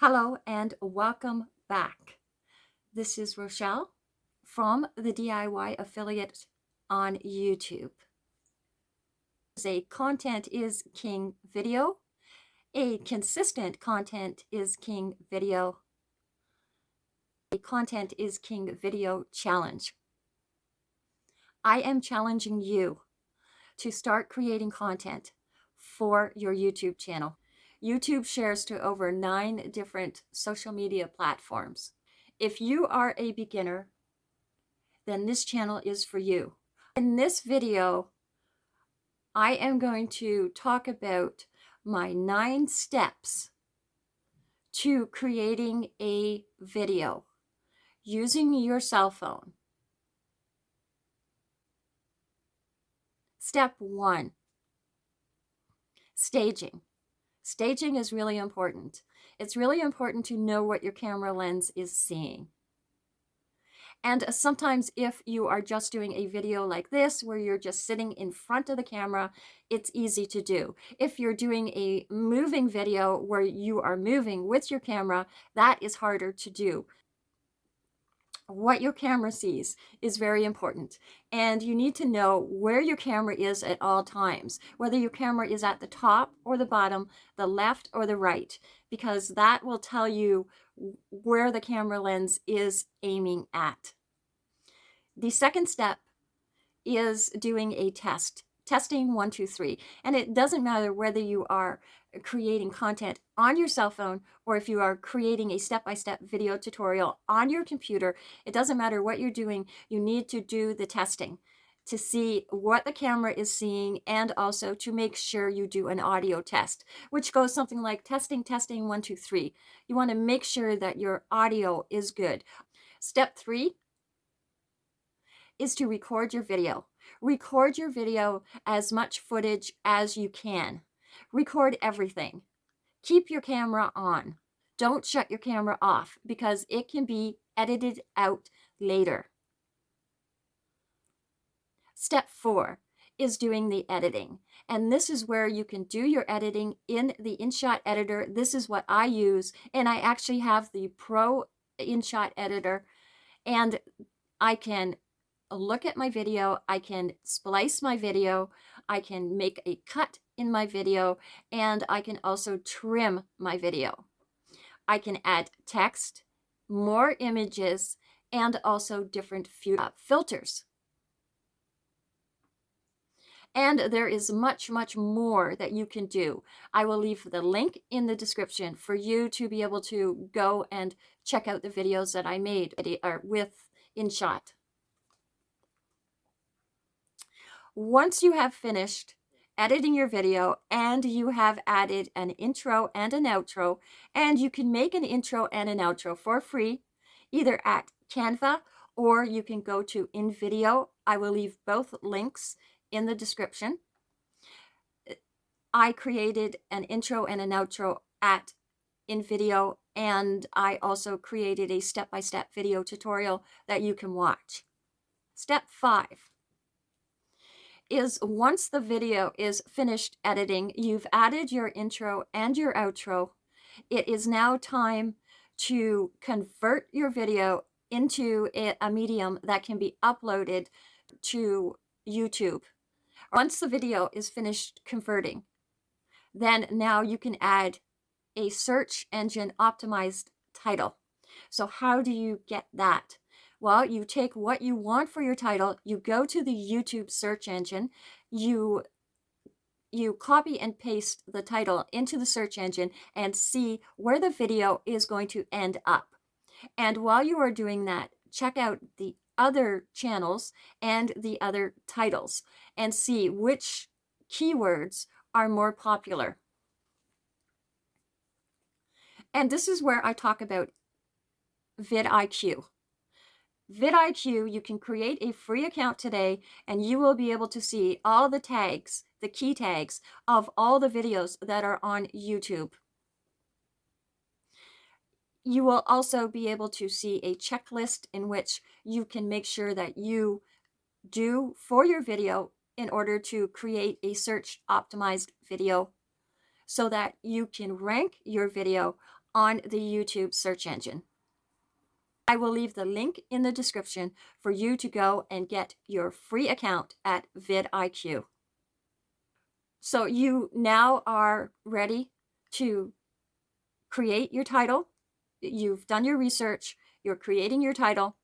Hello and welcome back. This is Rochelle from the DIY Affiliate on YouTube. A content is king video. A consistent content is king video. A content is king video challenge. I am challenging you to start creating content for your YouTube channel. YouTube shares to over nine different social media platforms. If you are a beginner, then this channel is for you. In this video, I am going to talk about my nine steps to creating a video using your cell phone. Step one, staging. Staging is really important. It's really important to know what your camera lens is seeing. And uh, sometimes if you are just doing a video like this, where you're just sitting in front of the camera, it's easy to do. If you're doing a moving video where you are moving with your camera, that is harder to do what your camera sees is very important. And you need to know where your camera is at all times whether your camera is at the top or the bottom the left or the right because that will tell you where the camera lens is aiming at. The second step is doing a test testing one two three and it doesn't matter whether you are creating content on your cell phone or if you are creating a step-by-step -step video tutorial on your computer, it doesn't matter what you're doing, you need to do the testing to see what the camera is seeing and also to make sure you do an audio test, which goes something like testing, testing, one, two, three. You want to make sure that your audio is good. Step three is to record your video. Record your video as much footage as you can. Record everything. Keep your camera on. Don't shut your camera off because it can be edited out later. Step four is doing the editing. And this is where you can do your editing in the InShot editor. This is what I use. And I actually have the Pro InShot editor. And I can look at my video. I can splice my video. I can make a cut in my video and I can also trim my video. I can add text, more images, and also different uh, filters. And there is much, much more that you can do. I will leave the link in the description for you to be able to go and check out the videos that I made with InShot. Once you have finished editing your video and you have added an intro and an outro and you can make an intro and an outro for free either at Canva or you can go to InVideo. I will leave both links in the description. I created an intro and an outro at InVideo and I also created a step-by-step -step video tutorial that you can watch. Step five is once the video is finished editing, you've added your intro and your outro, it is now time to convert your video into a, medium that can be uploaded to YouTube. Once the video is finished converting, then now you can add a search engine optimized title. So how do you get that? Well, you take what you want for your title, you go to the YouTube search engine, you you copy and paste the title into the search engine and see where the video is going to end up. And while you are doing that, check out the other channels and the other titles and see which keywords are more popular. And this is where I talk about vidIQ vidIQ, you can create a free account today and you will be able to see all the tags, the key tags of all the videos that are on YouTube. You will also be able to see a checklist in which you can make sure that you do for your video in order to create a search optimized video so that you can rank your video on the YouTube search engine. I will leave the link in the description for you to go and get your free account at vidIQ. So you now are ready to create your title. You've done your research, you're creating your title,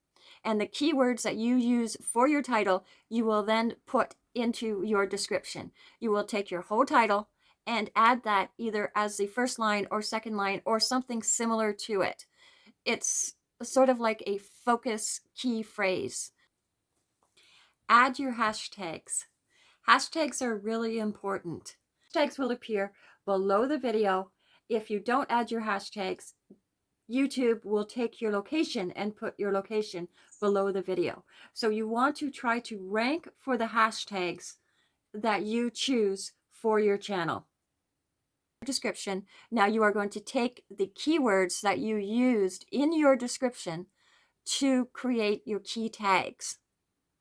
and the keywords that you use for your title, you will then put into your description. You will take your whole title and add that either as the first line or second line or something similar to it. It's sort of like a focus key phrase. Add your hashtags. Hashtags are really important. Hashtags will appear below the video. If you don't add your hashtags, YouTube will take your location and put your location below the video. So you want to try to rank for the hashtags that you choose for your channel. Description. Now you are going to take the keywords that you used in your description to create your key tags.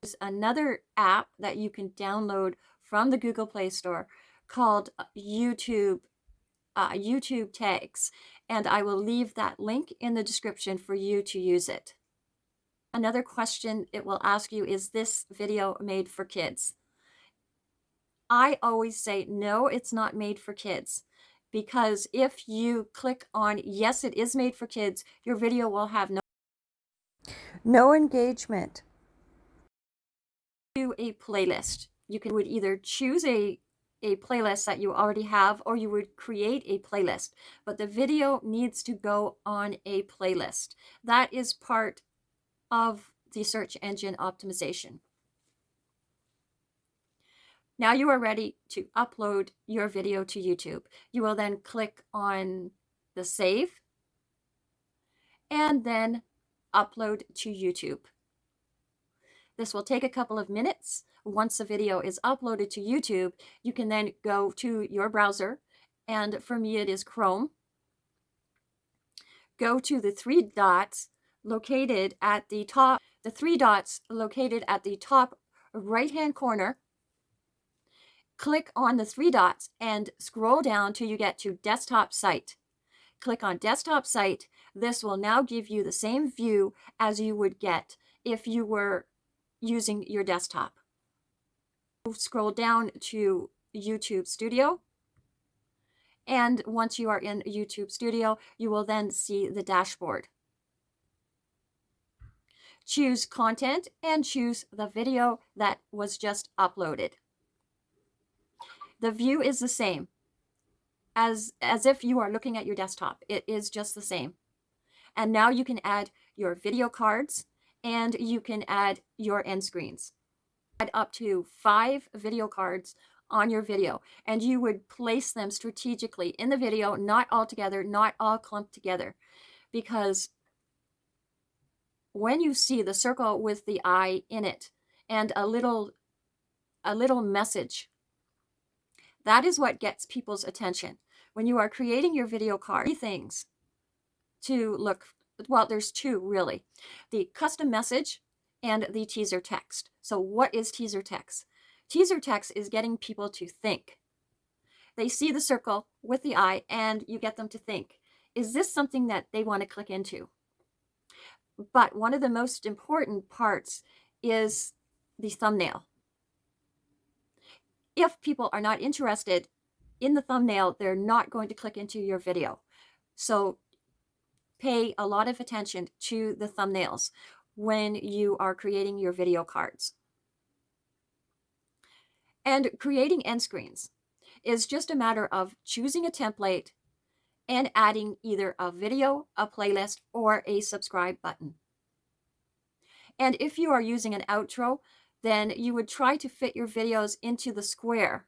There's another app that you can download from the Google Play Store called uh, YouTube uh, YouTube tags and I will leave that link in the description for you to use it. Another question it will ask you is this video made for kids? I always say no, it's not made for kids because if you click on yes, it is made for kids, your video will have no no engagement. To a playlist. You can would either choose a a playlist that you already have or you would create a playlist but the video needs to go on a playlist that is part of the search engine optimization now you are ready to upload your video to YouTube you will then click on the save and then upload to YouTube this will take a couple of minutes once the video is uploaded to YouTube, you can then go to your browser, and for me it is Chrome. Go to the three dots located at the top, the three dots located at the top right-hand corner. Click on the three dots and scroll down till you get to desktop site. Click on desktop site. This will now give you the same view as you would get if you were using your desktop scroll down to YouTube Studio. And once you are in YouTube Studio, you will then see the dashboard. Choose content and choose the video that was just uploaded. The view is the same as, as if you are looking at your desktop. It is just the same. And now you can add your video cards and you can add your end screens add up to five video cards on your video and you would place them strategically in the video, not all together, not all clumped together. Because when you see the circle with the eye in it and a little, a little message, that is what gets people's attention. When you are creating your video card, three things to look, well, there's two really. The custom message, and the teaser text. So what is teaser text? Teaser text is getting people to think. They see the circle with the eye and you get them to think, is this something that they want to click into? But one of the most important parts is the thumbnail. If people are not interested in the thumbnail, they're not going to click into your video. So pay a lot of attention to the thumbnails when you are creating your video cards. And creating end screens is just a matter of choosing a template and adding either a video, a playlist, or a subscribe button. And if you are using an outro, then you would try to fit your videos into the square,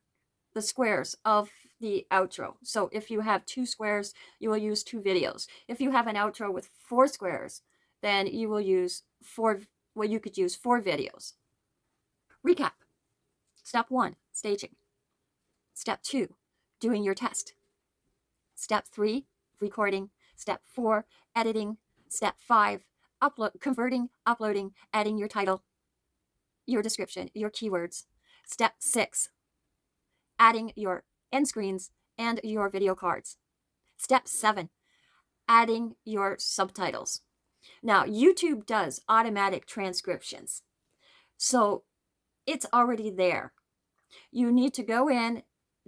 the squares of the outro. So if you have two squares, you will use two videos. If you have an outro with four squares, then you will use four, well, you could use four videos. Recap. Step one, staging. Step two, doing your test. Step three, recording. Step four, editing. Step five, upload, converting, uploading, adding your title, your description, your keywords. Step six, adding your end screens and your video cards. Step seven, adding your subtitles. Now, YouTube does automatic transcriptions. So it's already there. You need to go in,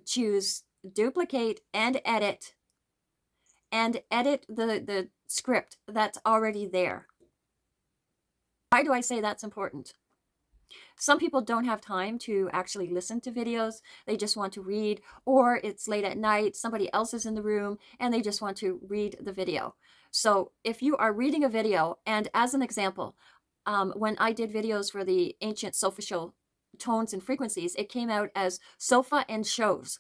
choose duplicate and edit, and edit the, the script that's already there. Why do I say that's important? Some people don't have time to actually listen to videos. They just want to read, or it's late at night, somebody else is in the room, and they just want to read the video. So if you are reading a video, and as an example, um, when I did videos for the ancient Solfeggio tones and frequencies, it came out as sofa and shows.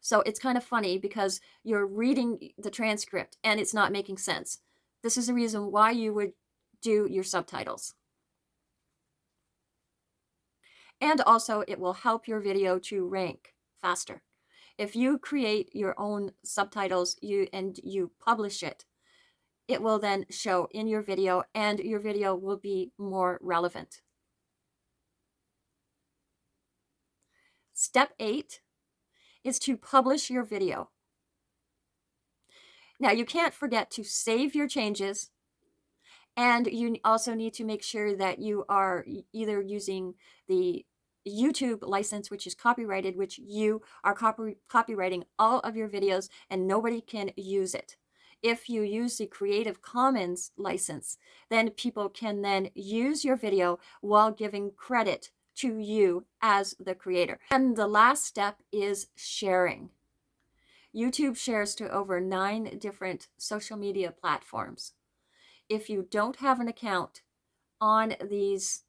So it's kind of funny because you're reading the transcript and it's not making sense. This is the reason why you would do your subtitles. And also it will help your video to rank faster. If you create your own subtitles you and you publish it, it will then show in your video and your video will be more relevant. Step eight is to publish your video. Now you can't forget to save your changes and you also need to make sure that you are either using the YouTube license, which is copyrighted, which you are copy copywriting all of your videos and nobody can use it. If you use the Creative Commons license, then people can then use your video while giving credit to you as the creator. And the last step is sharing. YouTube shares to over nine different social media platforms. If you don't have an account on these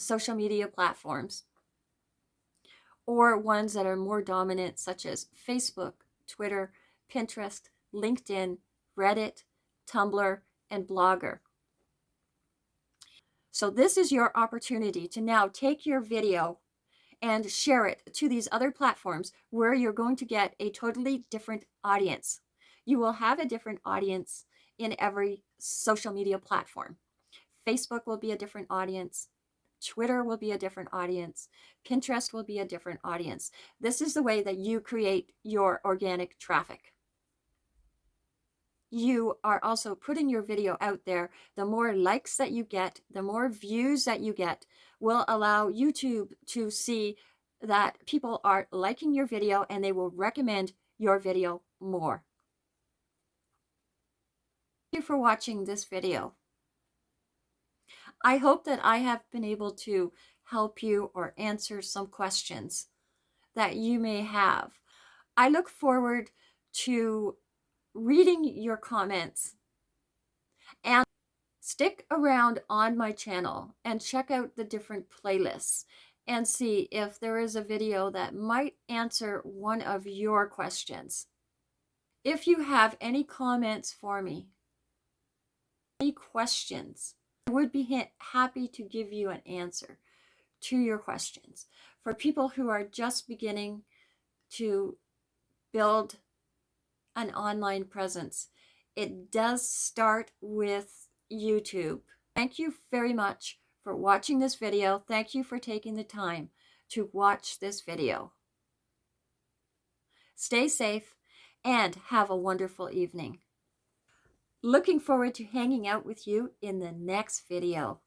social media platforms or ones that are more dominant, such as Facebook, Twitter, Pinterest, LinkedIn, Reddit, Tumblr, and Blogger. So this is your opportunity to now take your video and share it to these other platforms where you're going to get a totally different audience. You will have a different audience in every social media platform. Facebook will be a different audience. Twitter will be a different audience. Pinterest will be a different audience. This is the way that you create your organic traffic. You are also putting your video out there. The more likes that you get, the more views that you get will allow YouTube to see that people are liking your video and they will recommend your video more. Thank you for watching this video. I hope that I have been able to help you or answer some questions that you may have. I look forward to reading your comments and stick around on my channel and check out the different playlists and see if there is a video that might answer one of your questions. If you have any comments for me, any questions, I would be happy to give you an answer to your questions. For people who are just beginning to build an online presence, it does start with YouTube. Thank you very much for watching this video. Thank you for taking the time to watch this video. Stay safe and have a wonderful evening. Looking forward to hanging out with you in the next video.